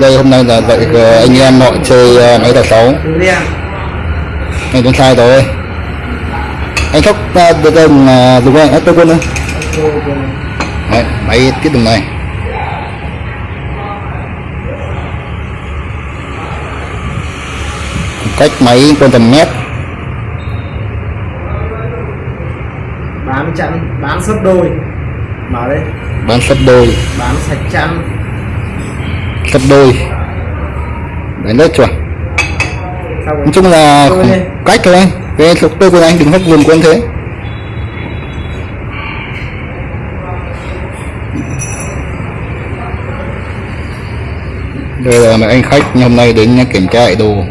đây hôm nay là dạy ờ, anh em họ chơi ờ, máy tài sáu anh cũng sai rồi. Anh thóc uh, được dùng uh, dùng anh tôi thôi. Đấy, máy cái đường này. Cách máy còn tầm mét. Bán chẵn bán sấp đôi. Mở đây. Bán sấp đôi. Bán sạch chăn sấp đôi. Đánh rất chuẩn nói chung là cách thôi anh. Cái thuộc tôi của anh đừng hất vùng của anh thế. Đây là mấy anh khách hôm nay đến kiểm tra lại đồ.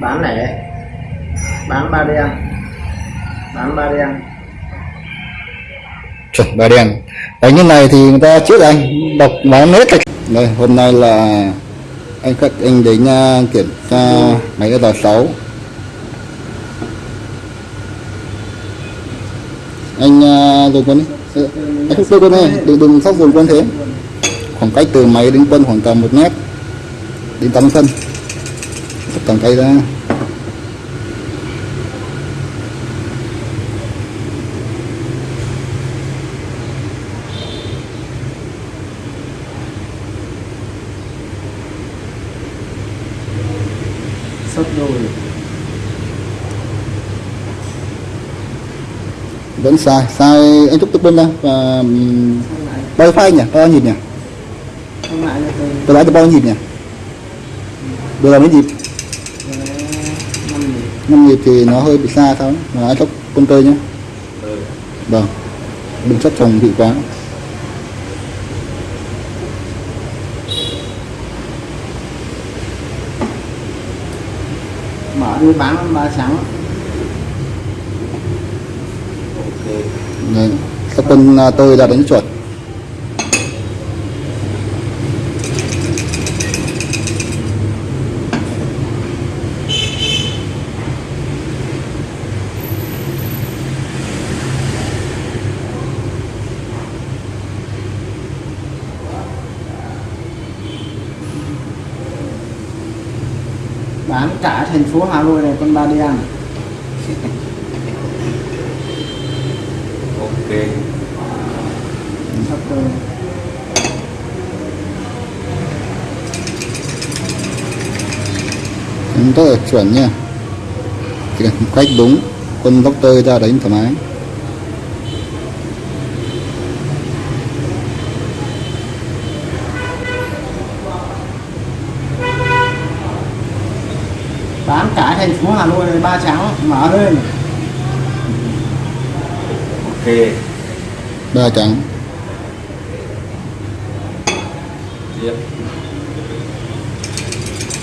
Bán lẻ. Bán ba đen. Bán ba đen chuẩn ba đen. Đánh như này thì người ta trước anh đọc bán nết rồi đây hôm nay là anh khách anh đến uh, kiểm tra máy cái tờ 6 anh uh, dùng quân đi. Ờ, anh không quân này đừng đừng sóc dùng quân thế. Khoảng cách từ máy đến quân khoảng tầm một mét. Đến tấm phân tầm tay ra. Đôi vẫn sai sai anh thúc tức bên ra và ừm, bao phanh nhỉ? Bao nhiêu nhịp nhỉ? Cho tôi lái được bao nhịp nhỉ? Đưa là mấy nhịp. Năm nhịp thì nó hơi bị xa sao mà anh thúc con tơi nhá vâng. Đừng chấp chồng bị quá mở đi bán ba trắng Đấy. các quân à, tôi ra đánh chuột bán cả thành phố Hà Nội này con ba đen ok. Sắp đánh rất là chuẩn nha. Cách đúng quân góc tơi ra đánh thoải mái bán cả thành phố Hà Nội này ba trắng mở lên. Ok. Ba trắng tiếp.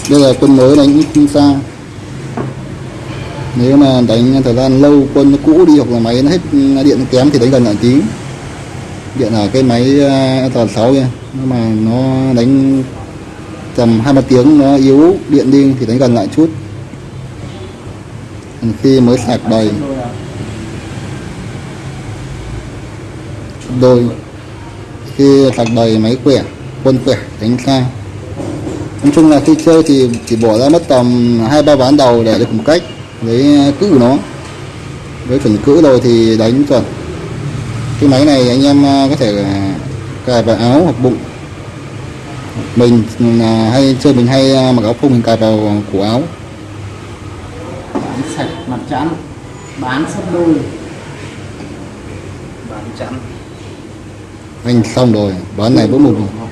Đây là quân mới đánh không xa nếu mà đánh thời gian lâu quân nó cũ đi hoặc là máy nó hết điện kém thì đánh gần lại tí điện ở cái máy toàn sáu kia. Nhưng mà nó đánh tầm hai ba tiếng nó yếu điện đi thì đánh gần lại chút khi mới sạc đầy. Đôi khi sạc đầy máy quẻ, quân quẻ đánh xa. Nói chung là khi chơi thì chỉ bỏ ra mất tầm hai, ba ván đầu để được một cách với ờ, cữ nó. Với chuẩn cữ rồi thì đánh chuẩn. Cái máy này anh em ờ, có thể cài vào áo hoặc bụng. Mình à, hay chơi mình hay ờ, mặc áo phông mình cài vào cổ áo. Sạch mặt chắn bán sấp đôi. Bán chẵn anh xong rồi. Ván này vẫn một. học